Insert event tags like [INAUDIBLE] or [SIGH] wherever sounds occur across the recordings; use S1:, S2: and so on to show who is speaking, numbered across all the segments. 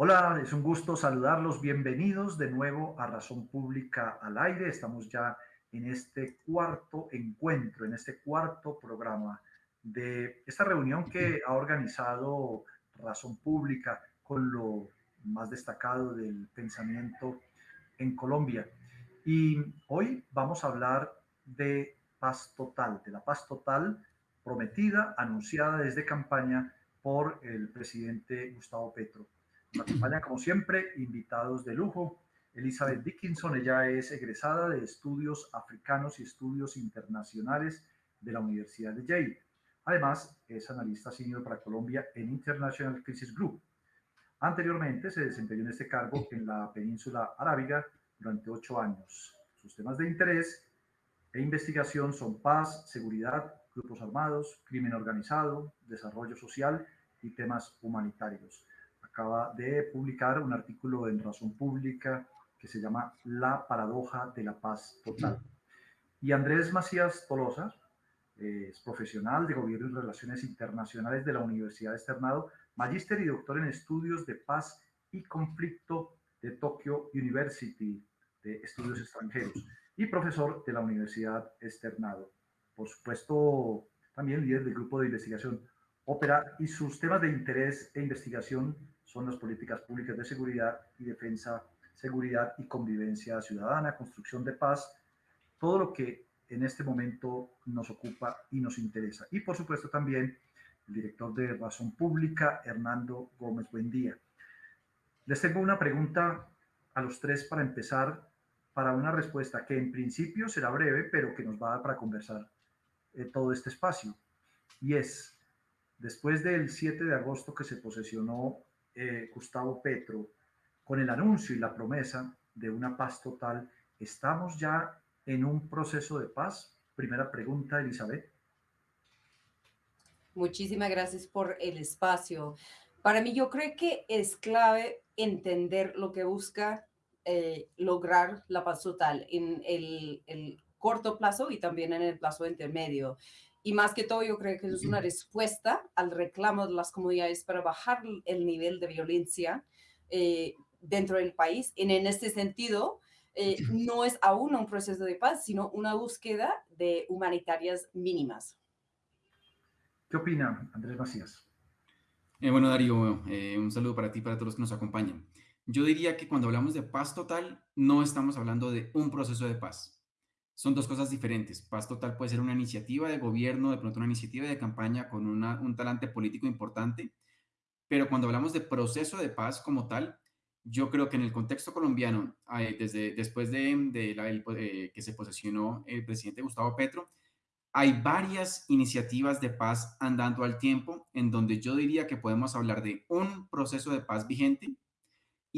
S1: Hola, es un gusto saludarlos. Bienvenidos de nuevo a Razón Pública al Aire. Estamos ya en este cuarto encuentro, en este cuarto programa de esta reunión que ha organizado Razón Pública con lo más destacado del pensamiento en Colombia. Y hoy vamos a hablar de paz total, de la paz total prometida, anunciada desde campaña por el presidente Gustavo Petro. Nos acompañan, como siempre, invitados de lujo. Elizabeth Dickinson, ella es egresada de Estudios Africanos y Estudios Internacionales de la Universidad de Yale. Además, es analista senior para Colombia en International Crisis Group. Anteriormente se desempeñó en este cargo en la península arábiga durante ocho años. Sus temas de interés e investigación son paz, seguridad, grupos armados, crimen organizado, desarrollo social y temas humanitarios acaba de publicar un artículo en Razón Pública que se llama La paradoja de la paz total. Y Andrés Macías Tolosa eh, es profesional de Gobierno y Relaciones Internacionales de la Universidad de Externado, magíster y doctor en Estudios de Paz y Conflicto de Tokyo University de Estudios Extranjeros y profesor de la Universidad Externado. Por supuesto, también líder del grupo de investigación Ópera y sus temas de interés e investigación son las políticas públicas de seguridad y defensa, seguridad y convivencia ciudadana, construcción de paz, todo lo que en este momento nos ocupa y nos interesa. Y por supuesto también el director de Razón Pública, Hernando Gómez Buendía. Les tengo una pregunta a los tres para empezar, para una respuesta que en principio será breve, pero que nos va a dar para conversar eh, todo este espacio. Y es, después del 7 de agosto que se posesionó eh, Gustavo Petro, con el anuncio y la promesa de una paz total, ¿estamos ya en un proceso de paz? Primera pregunta, Elizabeth.
S2: Muchísimas gracias por el espacio. Para mí yo creo que es clave entender lo que busca eh, lograr la paz total en el, el, corto plazo y también en el plazo intermedio. Y más que todo, yo creo que es una respuesta al reclamo de las comunidades para bajar el nivel de violencia eh, dentro del país. Y en este sentido, eh, no es aún un proceso de paz, sino una búsqueda de humanitarias mínimas.
S1: ¿Qué opina Andrés Macías?
S3: Eh, bueno, Darío, un saludo para ti y para todos los que nos acompañan. Yo diría que cuando hablamos de paz total, no estamos hablando de un proceso de paz son dos cosas diferentes. Paz Total puede ser una iniciativa de gobierno, de pronto una iniciativa de campaña con un talante político importante, pero cuando hablamos de proceso de paz como tal, yo creo que en el contexto colombiano, desde después de, eh, que se posesionó el presidente Gustavo Petro, hay varias iniciativas de paz andando al tiempo en donde yo diría que podemos hablar de un proceso de paz vigente,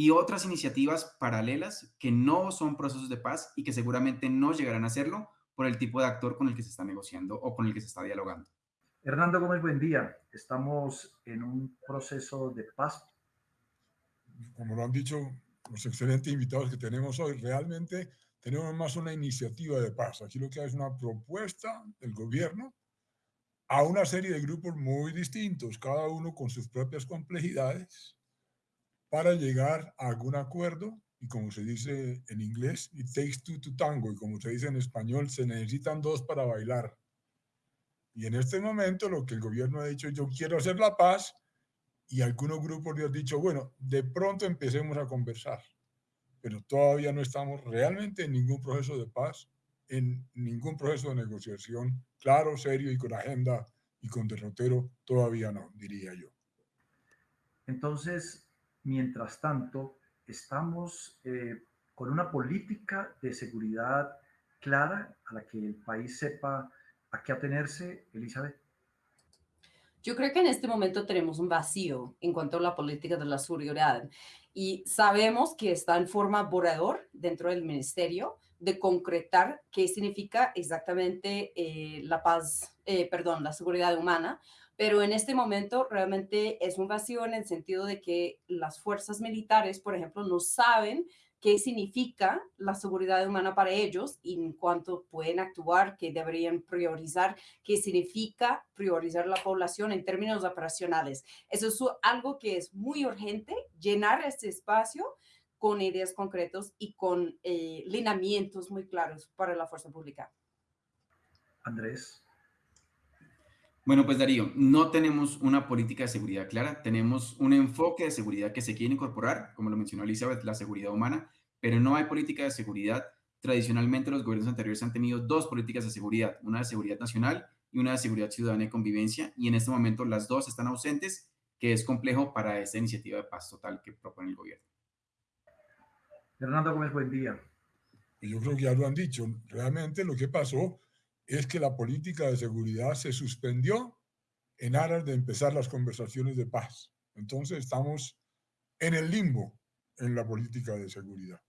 S3: y otras iniciativas paralelas que no son procesos de paz y que seguramente no llegarán a hacerlo por el tipo de actor con el que se está negociando o con el que se está dialogando.
S1: Hernando Gómez, buen día. Estamos en un proceso de paz.
S4: Como lo han dicho los excelentes invitados que tenemos hoy, realmente tenemos más una iniciativa de paz. Aquí lo que hay es una propuesta del gobierno a una serie de grupos muy distintos, cada uno con sus propias complejidades, para llegar a algún acuerdo y como se dice en inglés, it takes two to tango, y como se dice en español, se necesitan dos para bailar. Y en este momento lo que el gobierno ha dicho, yo quiero hacer la paz, y algunos grupos le han dicho, bueno, de pronto empecemos a conversar, pero todavía no estamos realmente en ningún proceso de paz, en ningún proceso de negociación claro, serio y con agenda y con derrotero, todavía no, diría yo.
S1: Entonces, Mientras tanto, estamos eh, con una política de seguridad clara a la que el país sepa a qué atenerse, Elizabeth.
S2: Yo creo que en este momento tenemos un vacío en cuanto a la política de la seguridad y sabemos que está en forma borrador dentro del ministerio de concretar qué significa exactamente eh, la paz, eh, perdón, la seguridad humana, pero en este momento realmente es un vacío en el sentido de que las fuerzas militares, por ejemplo, no saben qué significa la seguridad humana para ellos y en cuanto pueden actuar, qué deberían priorizar, qué significa priorizar la población en términos operacionales. Eso es algo que es muy urgente llenar este espacio con ideas concretas y con eh, lineamientos muy claros para la fuerza pública.
S1: Andrés.
S3: Bueno, pues Darío, no tenemos una política de seguridad clara, tenemos un enfoque de seguridad que se quiere incorporar, como lo mencionó Elizabeth, la seguridad humana, pero no hay política de seguridad. Tradicionalmente los gobiernos anteriores han tenido dos políticas de seguridad, una de seguridad nacional y una de seguridad ciudadana y convivencia, y en este momento las dos están ausentes, que es complejo para esta iniciativa de paz total que propone el gobierno.
S1: Fernando Gómez, buen día.
S4: Yo creo que ya lo han dicho. Realmente lo que pasó es que la política de seguridad se suspendió en aras de empezar las conversaciones de paz. Entonces estamos en el limbo en la política de seguridad.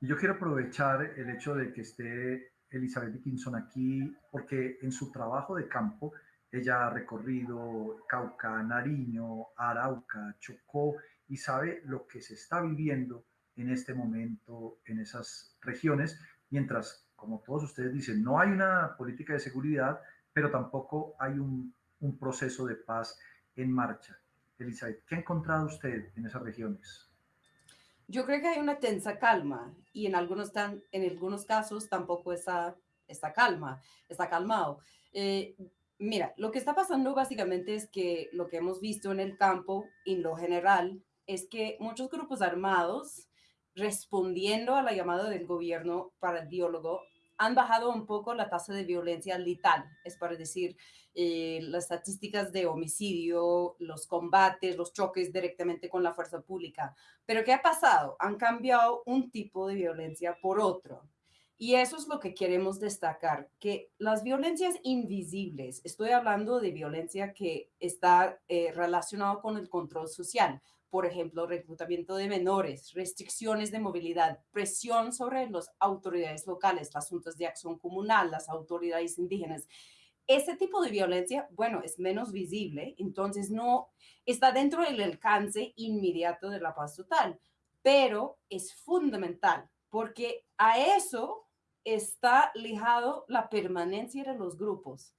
S1: Yo quiero aprovechar el hecho de que esté Elizabeth Dickinson aquí, porque en su trabajo de campo, ella ha recorrido Cauca, Nariño, Arauca, Chocó y sabe lo que se está viviendo en este momento en esas regiones, mientras, como todos ustedes dicen, no hay una política de seguridad, pero tampoco hay un, proceso de paz en marcha. Elizabeth, ¿qué ha encontrado usted en esas regiones?
S2: Yo creo que hay una tensa calma y en algunos, casos tampoco está, está calma, está calmado. Eh, mira, lo que está pasando básicamente es que lo que hemos visto en el campo, en lo general, es que muchos grupos armados, respondiendo a la llamada del gobierno para el diálogo, han bajado un poco la tasa de violencia letal, es para decir, eh, las estadísticas de homicidio, los combates, los choques directamente con la fuerza pública. Pero ¿qué ha pasado? Han cambiado un tipo de violencia por otro. Y eso es lo que queremos destacar, que las violencias invisibles, estoy hablando de violencia que está eh, relacionada con el control social, por ejemplo, reclutamiento de menores, restricciones de movilidad, presión sobre las autoridades locales, las juntas de acción comunal, las autoridades indígenas. Ese tipo de violencia, bueno, es menos visible, entonces no está dentro del alcance inmediato de la paz total, pero es fundamental porque a eso está ligado la permanencia de los grupos.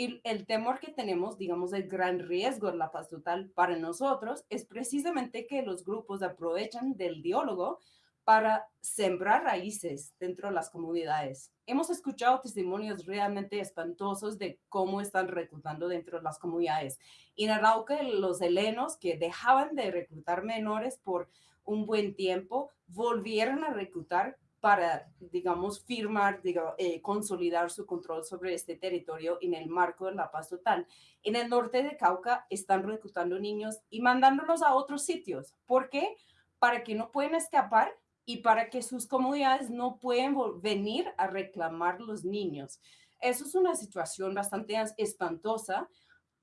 S2: Y el temor que tenemos, digamos, el gran riesgo de la paz total para nosotros es precisamente que los grupos aprovechan del diálogo para sembrar raíces dentro de las comunidades. Hemos escuchado testimonios realmente espantosos de cómo están reclutando dentro de las comunidades. En Arauca, los helenos que dejaban de reclutar menores por un buen tiempo, volvieron a reclutar para, digamos, firmar, digamos, eh, consolidar su control sobre este territorio en el marco de la paz total. En el norte de Cauca están reclutando niños y mandándolos a otros sitios. ¿Por qué? Para que no puedan escapar y para que sus comunidades no puedan venir a reclamar los niños. Eso es una situación bastante espantosa,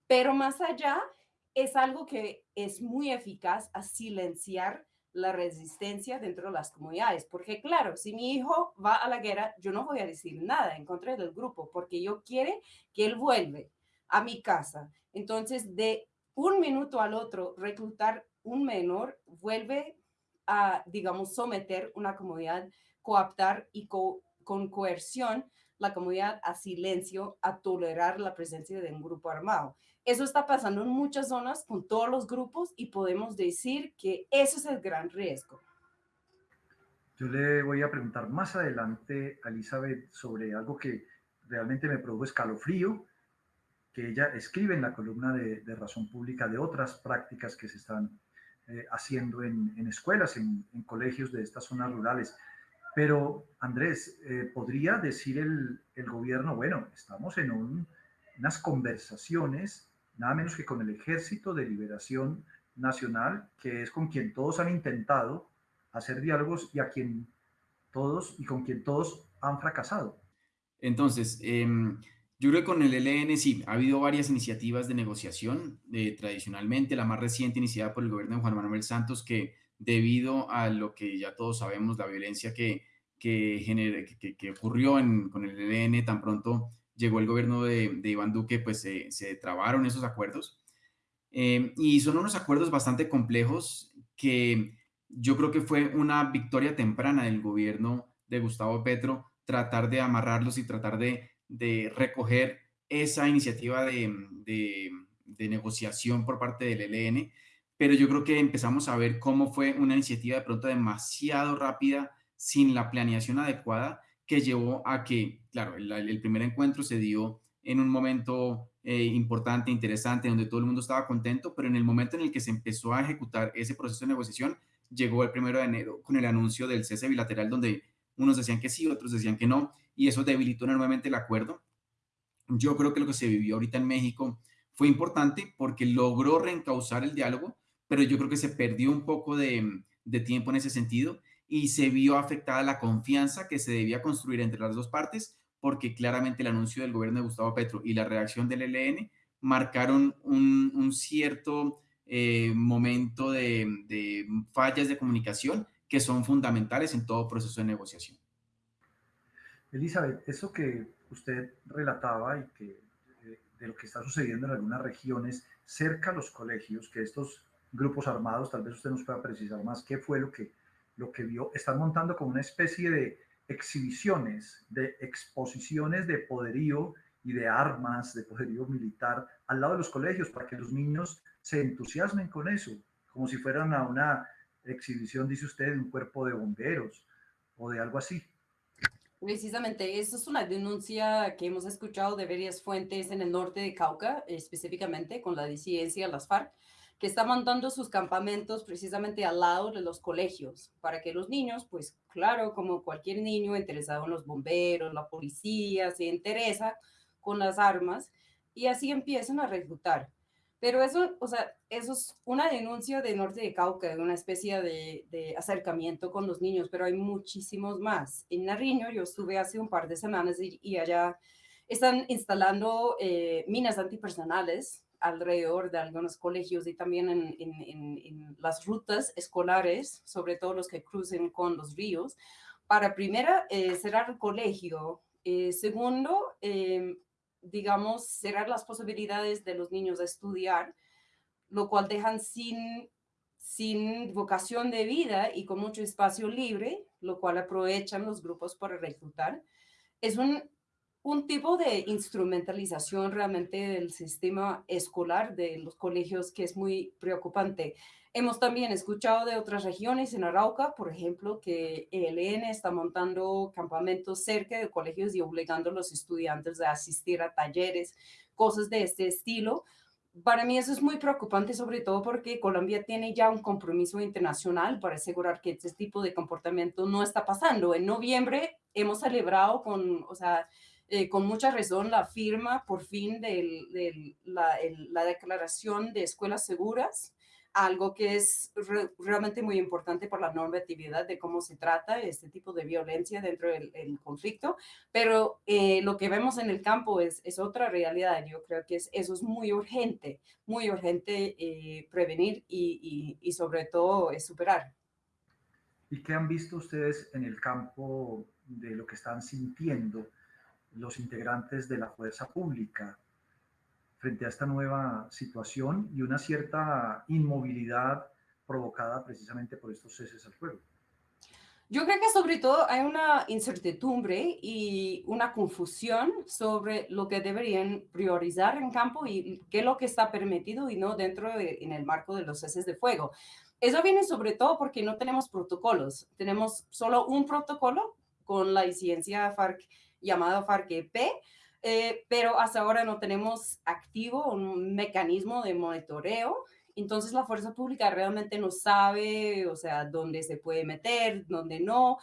S2: pero más allá es algo que es muy eficaz a silenciar la resistencia dentro de las comunidades. Porque claro, si mi hijo va a la guerra, yo no voy a decir nada en contra del grupo, porque yo quiere que él vuelve a mi casa. Entonces, de un minuto al otro, reclutar un menor vuelve a, digamos, someter una comunidad, coaptar y con coerción la comunidad a silencio, a tolerar la presencia de un grupo armado. Eso está pasando en muchas zonas con todos los grupos y podemos decir que ese es el gran riesgo.
S1: Yo le voy a preguntar más adelante a Elizabeth sobre algo que realmente me produjo escalofrío, que ella escribe en la columna de, Razón Pública de otras prácticas que se están eh, haciendo en, escuelas, en, colegios de estas zonas rurales. Pero, Andrés, eh, ¿podría decir el, gobierno, bueno, estamos en unas conversaciones nada menos que con el Ejército de Liberación Nacional, que es con quien todos han intentado hacer diálogos y a quien todos y con quien todos han fracasado.
S3: Entonces, em, yo creo que con el ELN sí, ha habido varias iniciativas de negociación, eh, tradicionalmente, la más reciente iniciada por el gobierno de Juan Manuel Santos, que debido a lo que ya todos sabemos, la violencia que, que, que, ocurrió con el ELN tan pronto llegó el gobierno de, Iván Duque, pues se trabaron esos acuerdos. Eh, y son unos acuerdos bastante complejos que yo creo que fue una victoria temprana del gobierno de Gustavo Petro tratar de amarrarlos y tratar de, recoger esa iniciativa de, negociación por parte del ELN, pero yo creo que empezamos a ver cómo fue una iniciativa de pronto demasiado rápida, sin la planeación adecuada, que llevó a que, claro, el, primer encuentro se dio en un momento eh, importante, interesante, donde todo el mundo estaba contento, pero en el momento en el que se empezó a ejecutar ese proceso de negociación, llegó el primero de enero con el anuncio del cese bilateral, donde unos decían que sí, otros decían que no, y eso debilitó enormemente el acuerdo. Yo creo que lo que se vivió ahorita en México fue importante porque logró reencauzar el diálogo, pero yo creo que se perdió un poco de, tiempo en ese sentido y se vio afectada la confianza que se debía construir entre las dos partes, porque claramente el anuncio del gobierno de Gustavo Petro y la reacción del ELN marcaron un, cierto eh, momento de, fallas de comunicación que son fundamentales en todo proceso de negociación.
S1: Elizabeth, eso que usted relataba y que eh, de lo que está sucediendo en algunas regiones cerca a los colegios, que estos grupos armados, tal vez usted nos pueda precisar más qué fue lo que, lo que vio, están montando como una especie de exhibiciones, de exposiciones de poderío y de armas, de poderío militar al lado de los colegios para que los niños se entusiasmen con eso, como si fueran a una exhibición, dice usted, de un cuerpo de bomberos o de algo así.
S2: Precisamente, eso es una denuncia que hemos escuchado de varias fuentes en el norte de Cauca, específicamente con la disidencia, las FARC, que está montando sus campamentos precisamente al lado de los colegios, para que los niños, pues claro, como cualquier niño interesado en los bomberos, la policía, se interesa con las armas y así empiezan a reclutar. Pero eso, o sea, eso es una denuncia de Norte de Cauca, de una especie de, acercamiento con los niños, pero hay muchísimos más. En Nariño yo estuve hace un par de semanas y, allá están instalando eh, minas antipersonales alrededor de algunos colegios y también en, las rutas escolares, sobre todo los que crucen con los ríos, para primera eh, cerrar el colegio, eh, segundo, eh, digamos, cerrar las posibilidades de los niños a estudiar, lo cual dejan sin, sin vocación de vida y con mucho espacio libre, lo cual aprovechan los grupos para reclutar. Es un, un tipo de instrumentalización realmente del sistema escolar de los colegios que es muy preocupante. Hemos también escuchado de otras regiones en Arauca, por ejemplo, que el ELN está montando campamentos cerca de colegios y obligando a los estudiantes a asistir a talleres, cosas de este estilo. Para mí eso es muy preocupante, sobre todo porque Colombia tiene ya un compromiso internacional para asegurar que este tipo de comportamiento no está pasando. En noviembre hemos celebrado con, o sea, eh, con mucha razón la firma por fin de la, la declaración de escuelas seguras algo que es realmente muy importante por la normatividad de cómo se trata este tipo de violencia dentro del, conflicto, pero eh, lo que vemos en el campo es, es otra realidad. Yo creo que es, eso es muy urgente, muy urgente eh, prevenir y, y, y, sobre todo eh, superar.
S1: ¿Y qué han visto ustedes en el campo de lo que están sintiendo los integrantes de la fuerza pública? frente a esta nueva situación y una cierta inmovilidad provocada precisamente por estos ceses al fuego.
S2: Yo creo que sobre todo hay una incertidumbre y una confusión sobre lo que deberían priorizar en campo y qué es lo que está permitido y no dentro de, en el marco de los ceses de fuego. Eso viene sobre todo porque no tenemos protocolos. Tenemos solo un protocolo con la incidencia FARC llamada FARC-EP, eh, pero hasta ahora no tenemos activo un mecanismo de monitoreo. Entonces la fuerza pública realmente no sabe, o sea, dónde se puede meter, dónde no.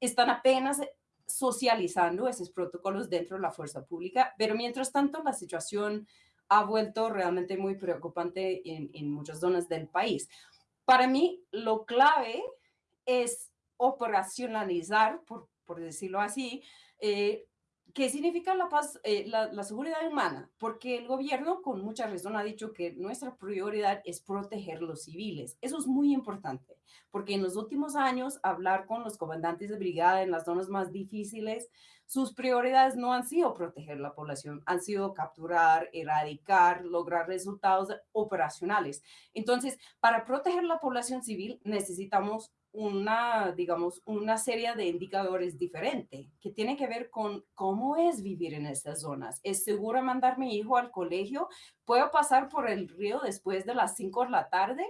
S2: Están apenas socializando esos protocolos dentro de la fuerza pública, pero mientras tanto la situación ha vuelto realmente muy preocupante en, en muchas zonas del país. Para mí, lo clave es operacionalizar, por, por decirlo así, eh, ¿Qué significa la paz, eh, la, seguridad humana? Porque el gobierno con mucha razón ha dicho que nuestra prioridad es proteger los civiles. Eso es muy importante, porque en los últimos años hablar con los comandantes de brigada en las zonas más difíciles, sus prioridades no han sido proteger la población, han sido capturar, erradicar, lograr resultados operacionales. Entonces, para proteger la población civil necesitamos una, digamos, una serie de indicadores diferentes que tiene que ver con cómo es vivir en estas zonas. ¿Es seguro mandar mi hijo al colegio? ¿Puedo pasar por el río después de las 5 de la tarde?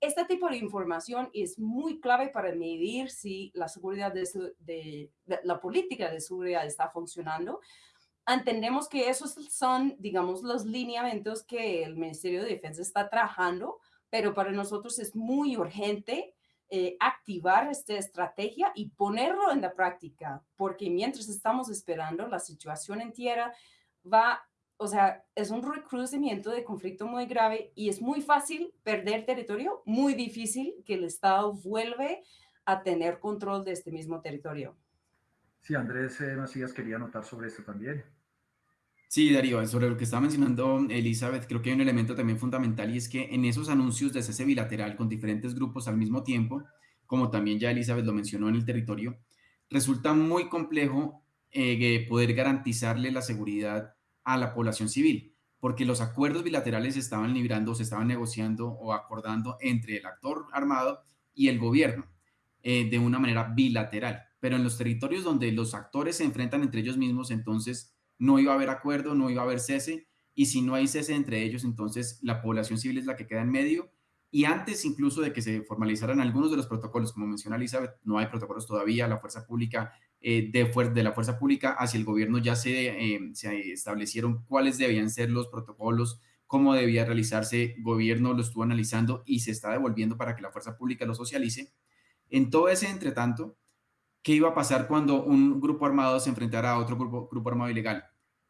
S2: Este tipo de información es muy clave para medir si la seguridad de la política de seguridad está funcionando entendemos que esos son, digamos, los lineamientos que el Ministerio de Defensa está trabajando, pero para nosotros es muy urgente eh, activar esta estrategia y ponerlo en la práctica, porque mientras estamos esperando, la situación en tierra va, o sea, es un recrudecimiento de conflicto muy grave y es muy fácil perder territorio, muy difícil que el Estado vuelve a tener control de este mismo territorio.
S1: Sí, Andrés eh, Macías quería anotar sobre esto también.
S3: Sí, Darío, sobre lo que estaba mencionando Elizabeth, creo que hay un elemento también fundamental y es que en esos anuncios de cese bilateral con diferentes grupos al mismo tiempo, como también ya Elizabeth lo mencionó en el territorio, resulta muy complejo eh, poder garantizarle la seguridad a la población civil, porque los acuerdos bilaterales se estaban librando, se estaban negociando o acordando entre el actor armado y el gobierno eh, de una manera bilateral. Pero en los territorios donde los actores se enfrentan entre ellos mismos, entonces no iba a haber acuerdo, no iba a haber cese, y si no hay cese entre ellos, entonces la población civil es la que queda en medio, y antes incluso de que se formalizaran algunos de los protocolos, como menciona Elizabeth, no hay protocolos todavía, la fuerza pública, eh, de, de, la fuerza pública hacia el gobierno ya se, eh, se establecieron cuáles debían ser los protocolos, cómo debía realizarse, gobierno lo estuvo analizando y se está devolviendo para que la fuerza pública lo socialice. En todo ese entretanto, ¿Qué iba a pasar cuando un grupo armado se enfrentara a otro grupo, grupo armado ilegal?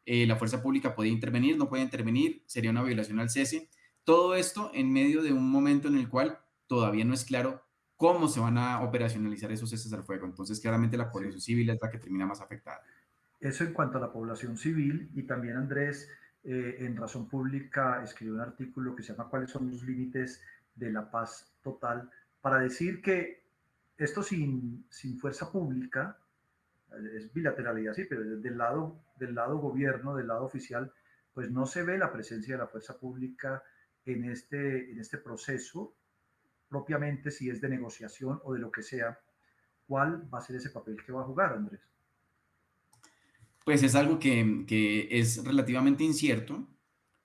S3: Eh, la fuerza pública podía intervenir, no puede intervenir, sería una violación al cese. Todo esto en medio de un momento en el cual todavía no es claro cómo se van a operacionalizar esos ceses al fuego. Entonces, claramente la población civil es la que termina más afectada.
S1: Eso en cuanto a la población civil y también Andrés eh, en Razón Pública escribió un artículo que se llama ¿Cuáles son los límites de la paz total? para decir que esto sin, sin fuerza pública, es bilateralidad, sí, pero del lado, del lado gobierno, del lado oficial, pues no se ve la presencia de la fuerza pública en este, en este proceso, propiamente si es de negociación o de lo que sea. ¿Cuál va a ser ese papel que va a jugar, Andrés?
S3: Pues es algo que, que es relativamente incierto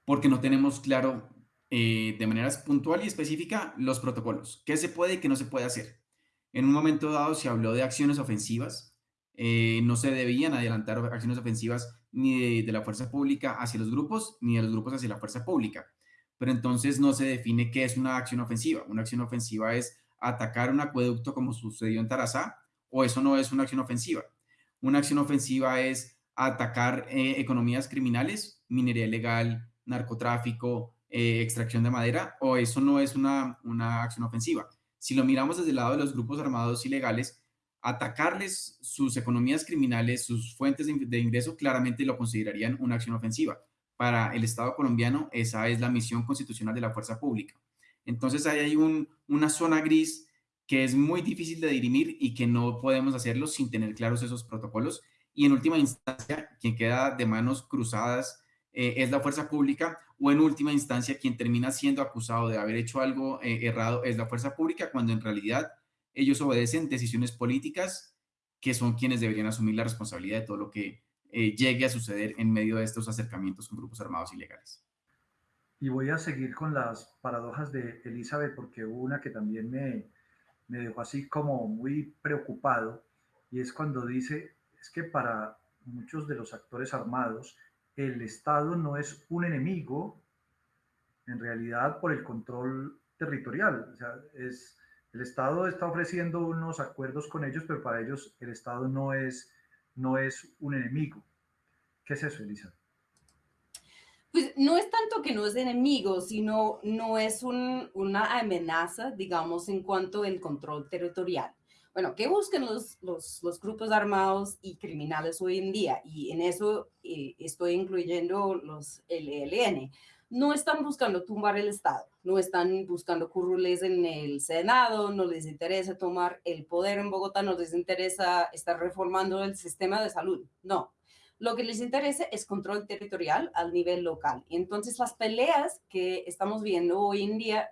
S3: porque no tenemos claro eh, de manera puntual y específica los protocolos, qué se puede y qué no se puede hacer. En un momento dado se habló de acciones ofensivas. Eh, no se debían adelantar acciones ofensivas ni de, la fuerza pública hacia los grupos, ni de los grupos hacia la fuerza pública. Pero entonces no se define qué es una acción ofensiva. Una acción ofensiva es atacar un acueducto como sucedió en Tarazá, o eso no es una acción ofensiva. Una acción ofensiva es atacar eh, economías criminales, minería ilegal, narcotráfico, eh, extracción de madera, o eso no es una, una acción ofensiva. Si lo miramos desde el lado de los grupos armados ilegales, atacarles sus economías criminales, sus fuentes de ingreso, claramente lo considerarían una acción ofensiva. Para el Estado colombiano, esa es la misión constitucional de la fuerza pública. Entonces, ahí hay una zona gris que es muy difícil de dirimir y que no podemos hacerlo sin tener claros esos protocolos. Y en última instancia, quien queda de manos cruzadas eh, es la fuerza pública o en última instancia quien termina siendo acusado de haber hecho algo eh, errado es la fuerza pública cuando en realidad ellos obedecen decisiones políticas que son quienes deberían asumir la responsabilidad de todo lo que eh, llegue a suceder en medio de estos acercamientos con grupos armados ilegales.
S1: Y voy a seguir con las paradojas de Elizabeth porque una que también me, me dejó así como muy preocupado y es cuando dice, es que para muchos de los actores armados, el Estado no es un enemigo, en realidad, por el control territorial. O sea, es, el Estado está ofreciendo unos acuerdos con ellos, pero para ellos el Estado no es, no es un enemigo. ¿Qué es eso, Elisa?
S2: Pues no es tanto que no es enemigo, sino no es una amenaza, digamos, en cuanto al control territorial bueno, ¿qué buscan los, los, grupos armados y criminales hoy en día? Y en eso eh, estoy incluyendo los LLN. No están buscando tumbar el Estado, no están buscando currules en el Senado, no les interesa tomar el poder en Bogotá, no les interesa estar reformando el sistema de salud, no. Lo que les interesa es control territorial al nivel local. Entonces, las peleas que estamos viendo hoy en día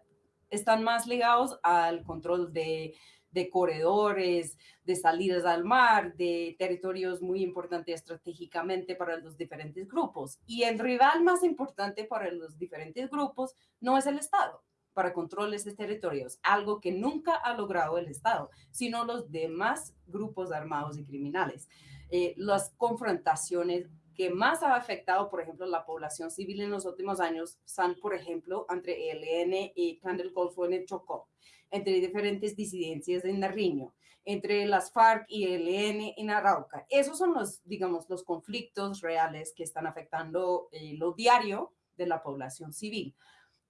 S2: están más ligados al control de de corredores, de salidas al mar, de territorios muy importantes estratégicamente para los diferentes grupos. Y el rival más importante para los diferentes grupos no es el Estado para control de territorios, algo que nunca ha logrado el Estado, sino los demás grupos armados y criminales. Eh, las confrontaciones que más ha afectado, por ejemplo, la población civil en los últimos años son, por ejemplo, entre ELN y Plan del Golfo en el Chocó, entre diferentes disidencias en Nariño, entre las FARC y ELN en Arauca. Esos son los, digamos, los conflictos reales que están afectando eh, lo diario de la población civil.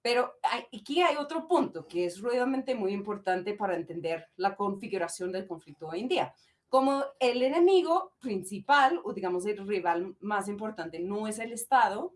S2: Pero aquí hay otro punto que es realmente muy importante para entender la configuración del conflicto hoy en día como el enemigo principal o digamos el rival más importante no es el Estado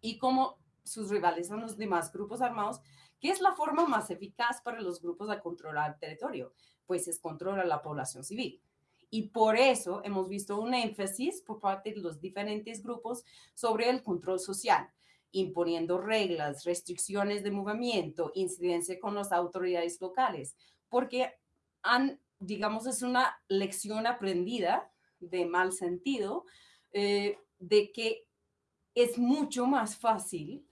S2: y como sus rivales son los demás grupos armados, ¿qué es la forma más eficaz para los grupos a controlar el territorio? Pues es controlar la población civil. Y por eso hemos visto un énfasis por parte de los diferentes grupos sobre el control social, imponiendo reglas, restricciones de movimiento, incidencia con las autoridades locales, porque han digamos, es una lección aprendida de mal sentido, eh, de que es mucho más fácil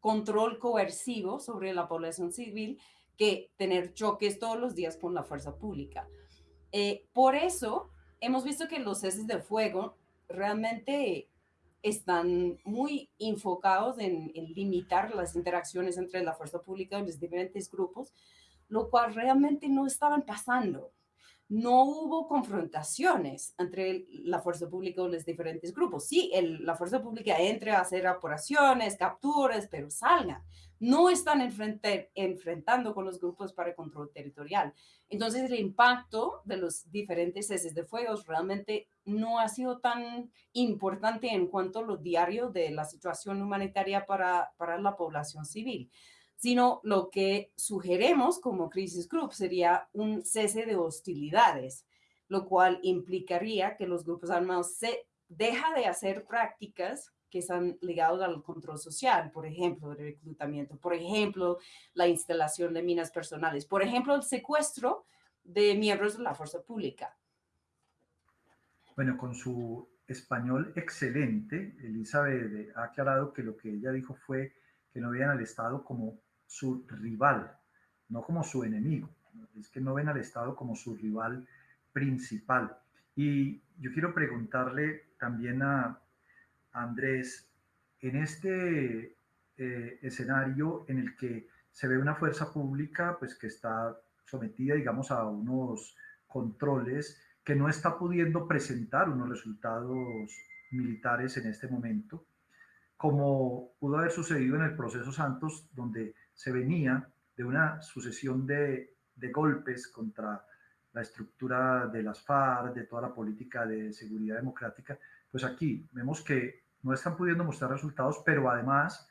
S2: control coercivo sobre la población civil que tener choques todos los días con la fuerza pública. Eh, por eso hemos visto que los ceses de fuego realmente están muy enfocados en, en, limitar las interacciones entre la fuerza pública y los diferentes grupos, lo cual realmente no estaban pasando. No hubo confrontaciones entre la fuerza pública y los diferentes grupos. Sí, la fuerza pública entra a hacer operaciones, capturas, pero salgan. No están enfrentando con los grupos para el control territorial. Entonces, el impacto de los diferentes ceses de fuego realmente no ha sido tan importante en cuanto a lo diario de la situación humanitaria para, para la población civil sino lo que sugeremos como Crisis Group sería un cese de hostilidades, lo cual implicaría que los grupos armados se deja de hacer prácticas que están ligados al control social, por ejemplo, el reclutamiento, por ejemplo, la instalación de minas personales, por ejemplo, el secuestro de miembros de la fuerza pública.
S1: Bueno, con su español excelente, Elizabeth ha aclarado que lo que ella dijo fue que no veían al Estado como su rival, no como su enemigo. Es que no ven al Estado como su rival principal. Y yo quiero preguntarle también a Andrés, en este eh, escenario en el que se ve una fuerza pública pues que está sometida, digamos, a unos controles, que no está pudiendo presentar unos resultados militares en este momento, como pudo haber sucedido en el proceso Santos, donde se venía de una sucesión de, golpes contra la estructura de las FARC, de toda la política de seguridad democrática, pues aquí vemos que no están pudiendo mostrar resultados, pero además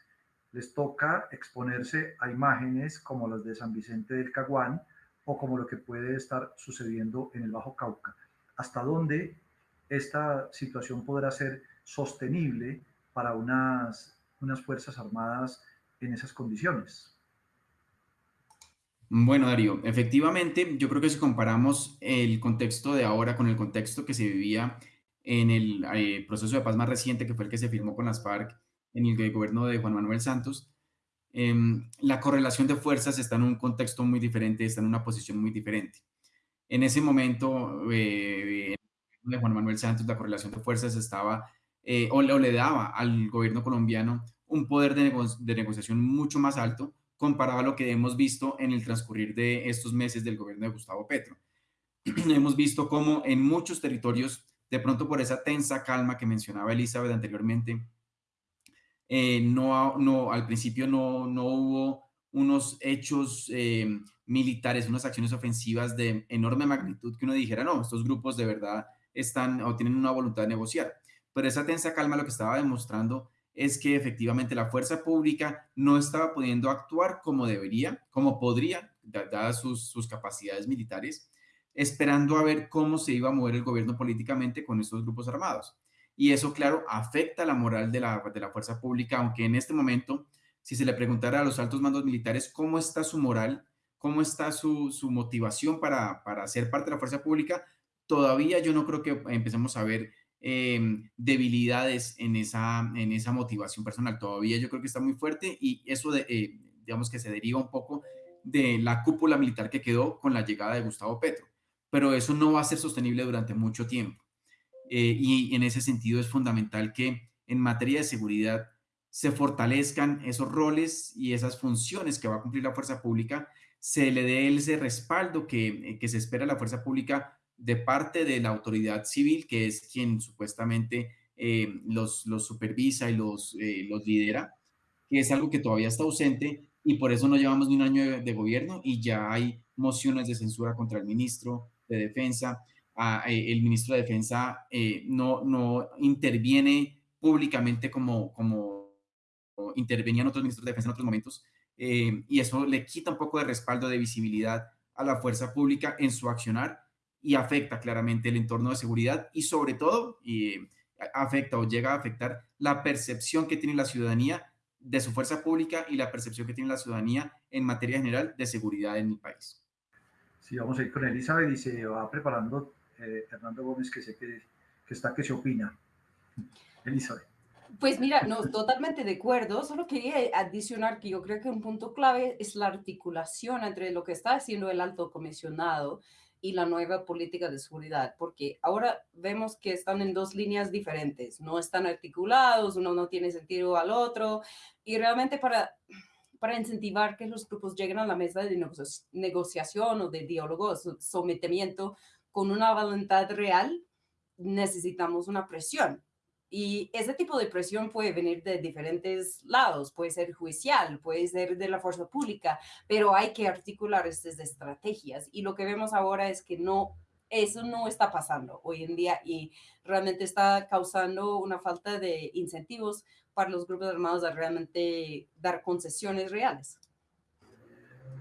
S1: les toca exponerse a imágenes como las de San Vicente del Caguán o como lo que puede estar sucediendo en el Bajo Cauca. ¿Hasta dónde esta situación podrá ser sostenible para unas Fuerzas Armadas en esas condiciones?
S3: Bueno, Darío, efectivamente, yo creo que si comparamos el contexto de ahora con el contexto que se vivía en el eh, proceso de paz más reciente, que fue el que se firmó con las FARC en el gobierno de Juan Manuel Santos, em, la correlación de fuerzas está en un contexto muy diferente, está en una posición muy diferente. En ese momento, eh, de Juan Manuel Santos, la correlación de fuerzas estaba, eh, o, le daba al gobierno colombiano un poder de, de negociación mucho más alto, comparado a lo que hemos visto en el transcurrir de estos meses del gobierno de Gustavo Petro. [CLEARS THROAT] hemos visto cómo en muchos territorios, de pronto por esa tensa calma que mencionaba Elizabeth anteriormente, eh, no, no, al principio no, no hubo unos hechos eh, militares, unas acciones ofensivas de enorme magnitud que uno dijera, no, estos grupos de verdad están o tienen una voluntad de negociar. Pero esa tensa calma lo que estaba demostrando es que efectivamente la fuerza pública no estaba pudiendo actuar como debería, como podría, dadas sus, capacidades militares, esperando a ver cómo se iba a mover el gobierno políticamente con estos grupos armados. Y eso, claro, afecta la moral de la, de la fuerza pública, aunque en este momento, si se le preguntara a los altos mandos militares cómo está su moral, cómo está su, motivación para, para, ser parte de la fuerza pública, todavía yo no creo que empecemos a ver em, debilidades en esa, en esa motivación personal. Todavía yo creo que está muy fuerte y eso, de, eh, digamos que se deriva un poco de la cúpula militar que quedó con la llegada de Gustavo Petro. Pero eso no va a ser sostenible durante mucho tiempo. Eh, y en ese sentido es fundamental que en materia de seguridad se fortalezcan esos roles y esas funciones que va a cumplir la fuerza pública, se le dé ese respaldo que, eh, que se espera a la fuerza pública de parte de la autoridad civil, que es quien supuestamente eh, los, los, supervisa y los, los lidera, que es algo que todavía está ausente y por eso no llevamos ni un año de, gobierno y ya hay mociones de censura contra el ministro de Defensa. Ah, eh, el ministro de Defensa eh, no, no interviene públicamente como, como intervenían otros ministros de Defensa en otros momentos eh, y eso le quita un poco de respaldo de visibilidad a la fuerza pública en su accionar y afecta claramente el entorno de seguridad y sobre todo y, afecta o llega a afectar la percepción que tiene la ciudadanía de su fuerza pública y la percepción que tiene la ciudadanía en materia general de seguridad en el país.
S1: Sí, vamos a ir con Elizabeth y se va preparando eh, Hernando Gómez, que sé que, que está, que se opina. Elizabeth.
S2: Pues mira, no, totalmente de acuerdo. Solo quería adicionar que yo creo que un punto clave es la articulación entre lo que está haciendo el alto comisionado y la nueva política de seguridad, porque ahora vemos que están en dos líneas diferentes, no están articulados, uno no tiene sentido al otro, y realmente para, para incentivar que los grupos lleguen a la mesa de negociación o de diálogo, sometimiento con una voluntad real, necesitamos una presión. Y ese tipo de presión puede venir de diferentes lados, puede ser judicial, puede ser de la fuerza pública, pero hay que articular estas estrategias. Y lo que vemos ahora es que no, eso no está pasando hoy en día y realmente está causando una falta de incentivos para los grupos armados a realmente dar concesiones reales.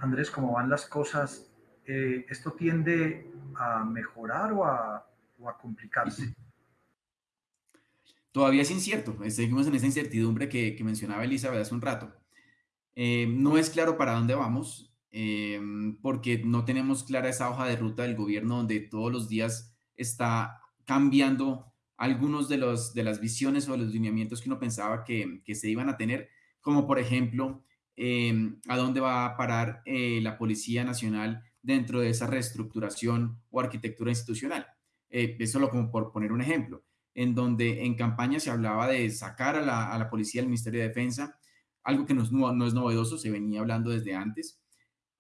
S1: Andrés, ¿cómo van las cosas? Eh, ¿Esto tiende a mejorar o a, o a complicarse?
S3: Todavía es incierto, seguimos en esa incertidumbre que, mencionaba Elizabeth hace un rato. Eh, no es claro para dónde vamos, eh, porque no tenemos clara esa hoja de ruta del gobierno donde todos los días está cambiando algunos de, los, de las visiones o los lineamientos que uno pensaba que, se iban a tener, como por ejemplo, eh, a dónde va a parar la Policía Nacional dentro de esa reestructuración o arquitectura institucional. eso lo como por poner un ejemplo en donde en campaña se hablaba de sacar a la, policía del Ministerio de Defensa, algo que no es, no es novedoso, se venía hablando desde antes.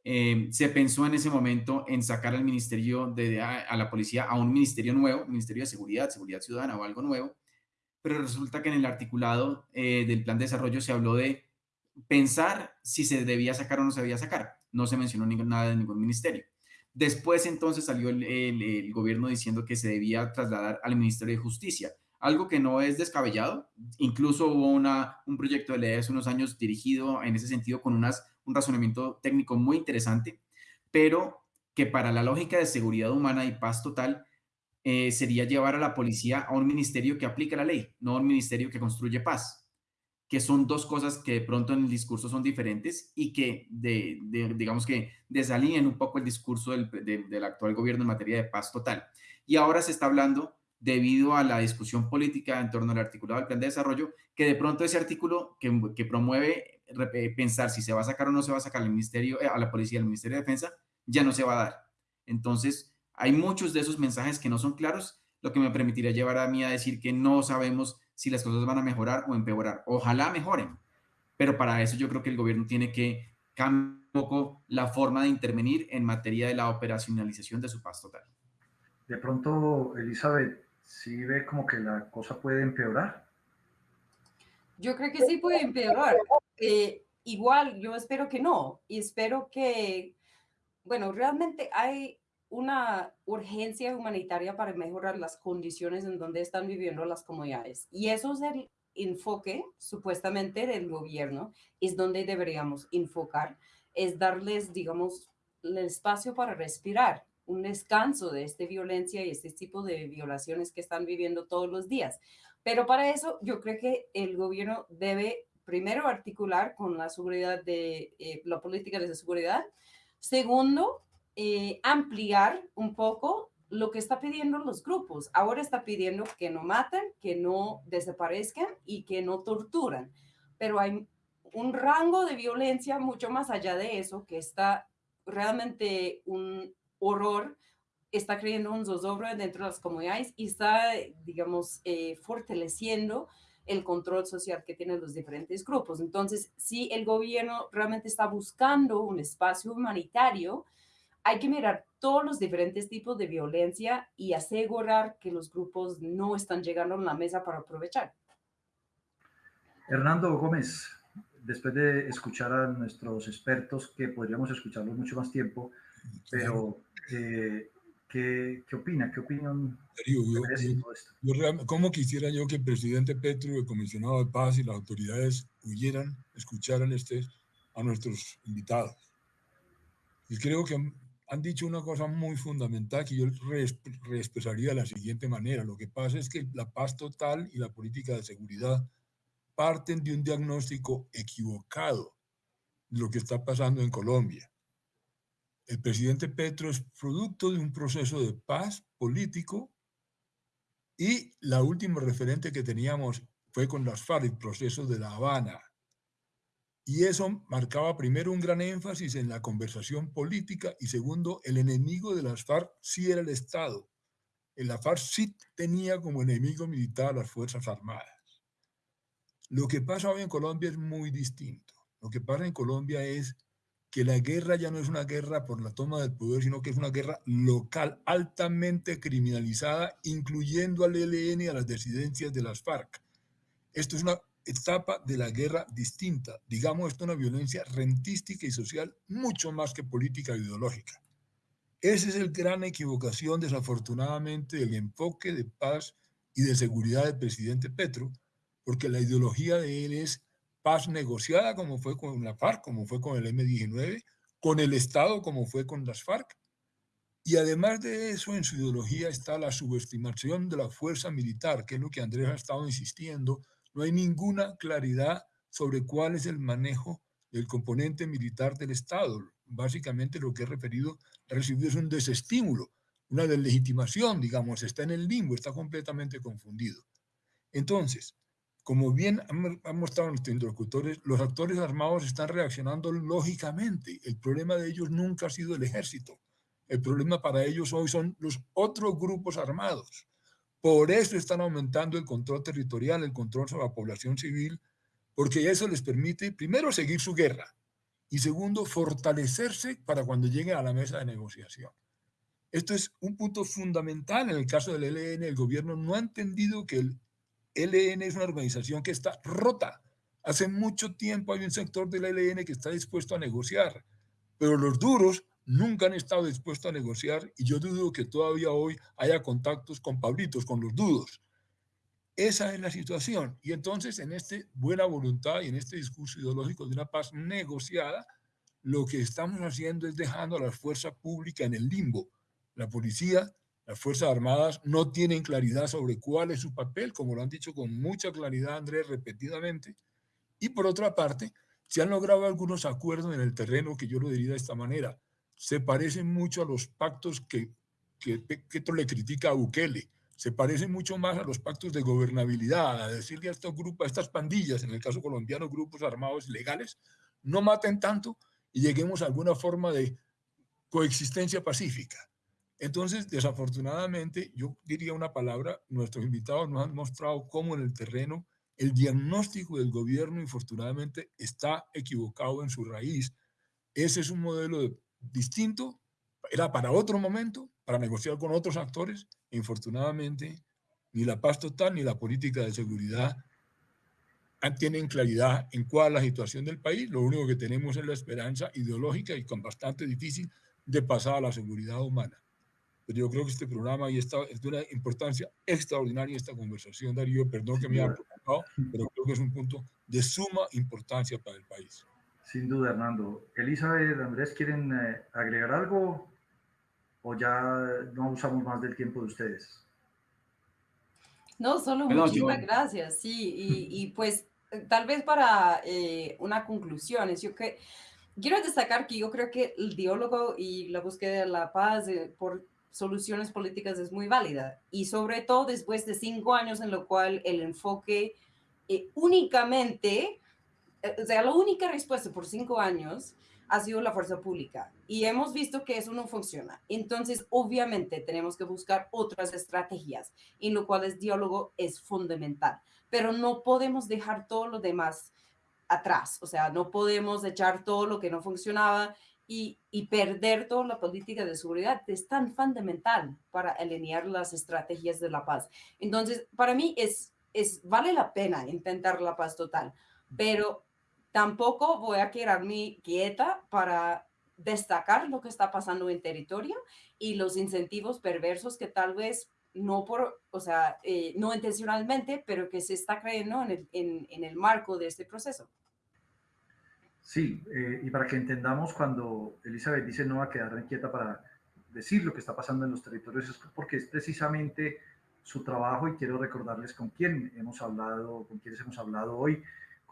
S3: Eh, se pensó en ese momento en sacar al ministerio de, a, la policía a un ministerio nuevo, Ministerio de Seguridad, Seguridad Ciudadana o algo nuevo, pero resulta que en el articulado eh, del plan de desarrollo se habló de pensar si se debía sacar o no se debía sacar. No se mencionó nada de ningún ministerio. Después entonces salió el, gobierno diciendo que se debía trasladar al Ministerio de Justicia, algo que no es descabellado. Incluso hubo una, un proyecto de ley hace unos años dirigido en ese sentido con un razonamiento técnico muy interesante, pero que para la lógica de seguridad humana y paz total eh, sería llevar a la policía a un ministerio que aplica la ley, no a un ministerio que construye paz que son dos cosas que de pronto en el discurso son diferentes y que, de, digamos que, desalineen un poco el discurso del, del, actual gobierno en materia de paz total. Y ahora se está hablando, debido a la discusión política en torno al articulado del plan de desarrollo, que de pronto ese artículo que, que promueve pensar si se va a sacar o no se va a sacar al ministerio, eh, a la policía del Ministerio de Defensa, ya no se va a dar. Entonces, hay muchos de esos mensajes que no son claros, lo que me permitiría llevar a mí a decir que no sabemos si las cosas van a mejorar o empeorar. Ojalá mejoren, pero para eso yo creo que el gobierno tiene que cambiar un poco la forma de intervenir en materia de la operacionalización de su paz total.
S1: De pronto, Elizabeth, ¿sí ve como que la cosa puede empeorar?
S2: Yo creo que sí puede empeorar. Eh, igual, yo espero que no. Y espero que, bueno, realmente hay una urgencia humanitaria para mejorar las condiciones en donde están viviendo las comunidades. Y eso es el enfoque supuestamente del gobierno, es donde deberíamos enfocar, es darles, digamos, el espacio para respirar, un descanso de esta violencia y este tipo de violaciones que están viviendo todos los días. Pero para eso yo creo que el gobierno debe primero articular con la seguridad de eh, la política de seguridad Segundo, eh, ampliar un poco lo que está pidiendo los grupos. Ahora está pidiendo que no maten, que no desaparezcan y que no torturan. Pero hay un rango de violencia mucho más allá de eso, que está realmente un horror, está creando un zozobro dentro de las comunidades y está, digamos, eh, fortaleciendo el control social que tienen los diferentes grupos. Entonces, si el gobierno realmente está buscando un espacio humanitario, hay que mirar todos los diferentes tipos de violencia y asegurar que los grupos no están llegando a la mesa para aprovechar.
S1: Hernando Gómez, después de escuchar a nuestros expertos, que podríamos escucharlos mucho más tiempo, pero eh, ¿qué, ¿qué, opina? ¿Qué opinión
S4: yo, ¿Cómo quisiera yo que el presidente Petro, el comisionado de paz y las autoridades huyeran, escucharan este, a nuestros invitados? Y creo que han, dicho una cosa muy fundamental que yo reexpresaría de la siguiente manera. Lo que pasa es que la paz total y la política de seguridad parten de un diagnóstico equivocado de lo que está pasando en Colombia. El presidente Petro es producto de un proceso de paz político y la última referente que teníamos fue con las FARC, el proceso de La Habana. Y eso marcaba primero un gran énfasis en la conversación política y segundo, el enemigo de las FARC sí era el Estado. La FARC sí tenía como enemigo militar a las Fuerzas Armadas. Lo que pasa hoy en Colombia es muy distinto. Lo que pasa en Colombia es que la guerra ya no es una guerra por la toma del poder, sino que es una guerra local, altamente criminalizada, incluyendo al ELN y a las disidencias de las FARC. Esto es una etapa de la guerra distinta, digamos, esto es una violencia rentística y social mucho más que política e ideológica. Esa es el gran equivocación, desafortunadamente, del enfoque de paz y de seguridad del presidente Petro, porque la ideología de él es paz negociada, como fue con la FARC, como fue con el M-19, con el Estado, como fue con las FARC. Y además de eso, en su ideología está la subestimación de la fuerza militar, que es lo que Andrés ha estado insistiendo. No hay ninguna claridad sobre cuál es el manejo del componente militar del Estado. Básicamente lo que he referido, recibido es un desestímulo, una deslegitimación, digamos, está en el limbo, está completamente confundido. Entonces, como bien han, mostrado nuestros interlocutores, los actores armados están reaccionando lógicamente. El problema de ellos nunca ha sido el ejército. El problema para ellos hoy son los otros grupos armados. Por eso están aumentando el control territorial, el control sobre la población civil, porque eso les permite, primero, seguir su guerra y segundo, fortalecerse para cuando lleguen a la mesa de negociación. Esto es un punto fundamental en el caso del ELN. El gobierno no ha entendido que el LN es una organización que está rota. Hace mucho tiempo hay un sector del LN que está dispuesto a negociar, pero los duros nunca han estado dispuestos a negociar y yo dudo que todavía hoy haya contactos con Pablitos, con los dudos. Esa es la situación. Y entonces, en esta buena voluntad y en este discurso ideológico de una paz negociada, lo que estamos haciendo es dejando a la fuerza pública en el limbo. La policía las Fuerzas Armadas no tienen claridad sobre cuál es su papel, como lo han dicho con mucha claridad Andrés repetidamente. Y por otra parte, se han logrado algunos acuerdos en el terreno que yo lo diría de esta manera. Se parecen mucho a los pactos que, que, que le critica a Bukele. Se parecen mucho más a los pactos de gobernabilidad, a decirle a estos grupos, a estas pandillas, en el caso colombiano, grupos armados legales, no maten tanto y lleguemos a alguna forma de coexistencia pacífica. Entonces, desafortunadamente, yo diría una palabra, nuestros invitados nos han mostrado cómo en el terreno el diagnóstico del gobierno, infortunadamente, está equivocado en su raíz. Ese es un modelo distinto, era para otro momento, para negociar con otros actores, infortunadamente, ni la paz total ni la política de seguridad tienen claridad en cuál es la situación del país. Lo único que tenemos es la esperanza ideológica y con bastante difícil de pasar a la seguridad humana. Pero yo creo que este programa y esta, es de una importancia extraordinaria esta conversación, Darío. Perdón que me haya preocupado, pero creo que es un punto de suma importancia para el país.
S1: Sin duda, Hernando. Elizabeth, Andrés, ¿quieren eh, agregar algo o ya no usamos más del tiempo de ustedes?
S2: No, solo muchísimas gracias, sí, y, y, pues tal vez para eh, una conclusión, es yo que quiero destacar que yo creo que el diálogo y la búsqueda de la paz eh, por soluciones políticas es muy válida y sobre todo después de cinco años en lo cual el enfoque eh, únicamente, o sea, la única respuesta por cinco años ha sido la fuerza pública y hemos visto que eso no funciona. Entonces, obviamente, tenemos que buscar otras estrategias, en lo cual el diálogo es fundamental, pero no podemos dejar todo lo demás atrás, o sea, no podemos echar todo lo que no funcionaba y, y, perder toda la política de seguridad es tan fundamental para alinear las estrategias de la paz. Entonces, para mí es, es vale la pena intentar la paz total, pero tampoco voy a quedarme quieta para destacar lo que está pasando en territorio y los incentivos perversos que tal vez no por, o sea, eh, no intencionalmente, pero que se está creyendo en el, en, el marco de este proceso.
S1: Sí, eh, y para que entendamos cuando Elizabeth dice no va a quedar quieta para decir lo que está pasando en los territorios, es porque es precisamente su trabajo y quiero recordarles con quién hemos hablado, con quiénes hemos hablado hoy,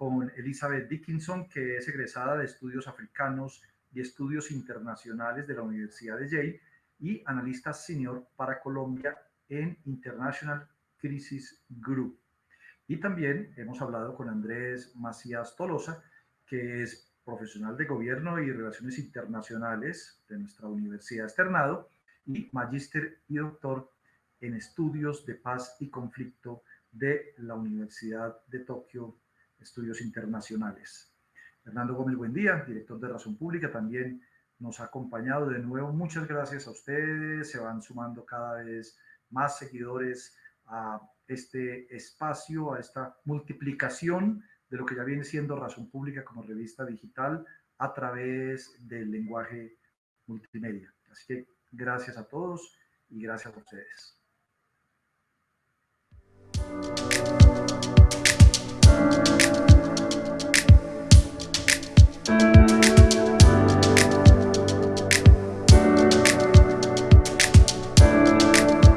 S1: con Elizabeth Dickinson, que es egresada de estudios africanos y estudios internacionales de la Universidad de Yale y analista senior para Colombia en International Crisis Group. Y también hemos hablado con Andrés Macías Tolosa, que es profesional de gobierno y relaciones internacionales de nuestra Universidad Externado y magíster y doctor en estudios de paz y conflicto de la Universidad de Tokio, Estudios Internacionales. Fernando Gómez, buen día, director de Razón Pública, también nos ha acompañado de nuevo. Muchas gracias a ustedes, se van sumando cada vez más seguidores a este espacio, a esta multiplicación de lo que ya viene siendo Razón Pública como revista digital a través del lenguaje multimedia. Así que gracias a todos y gracias a ustedes.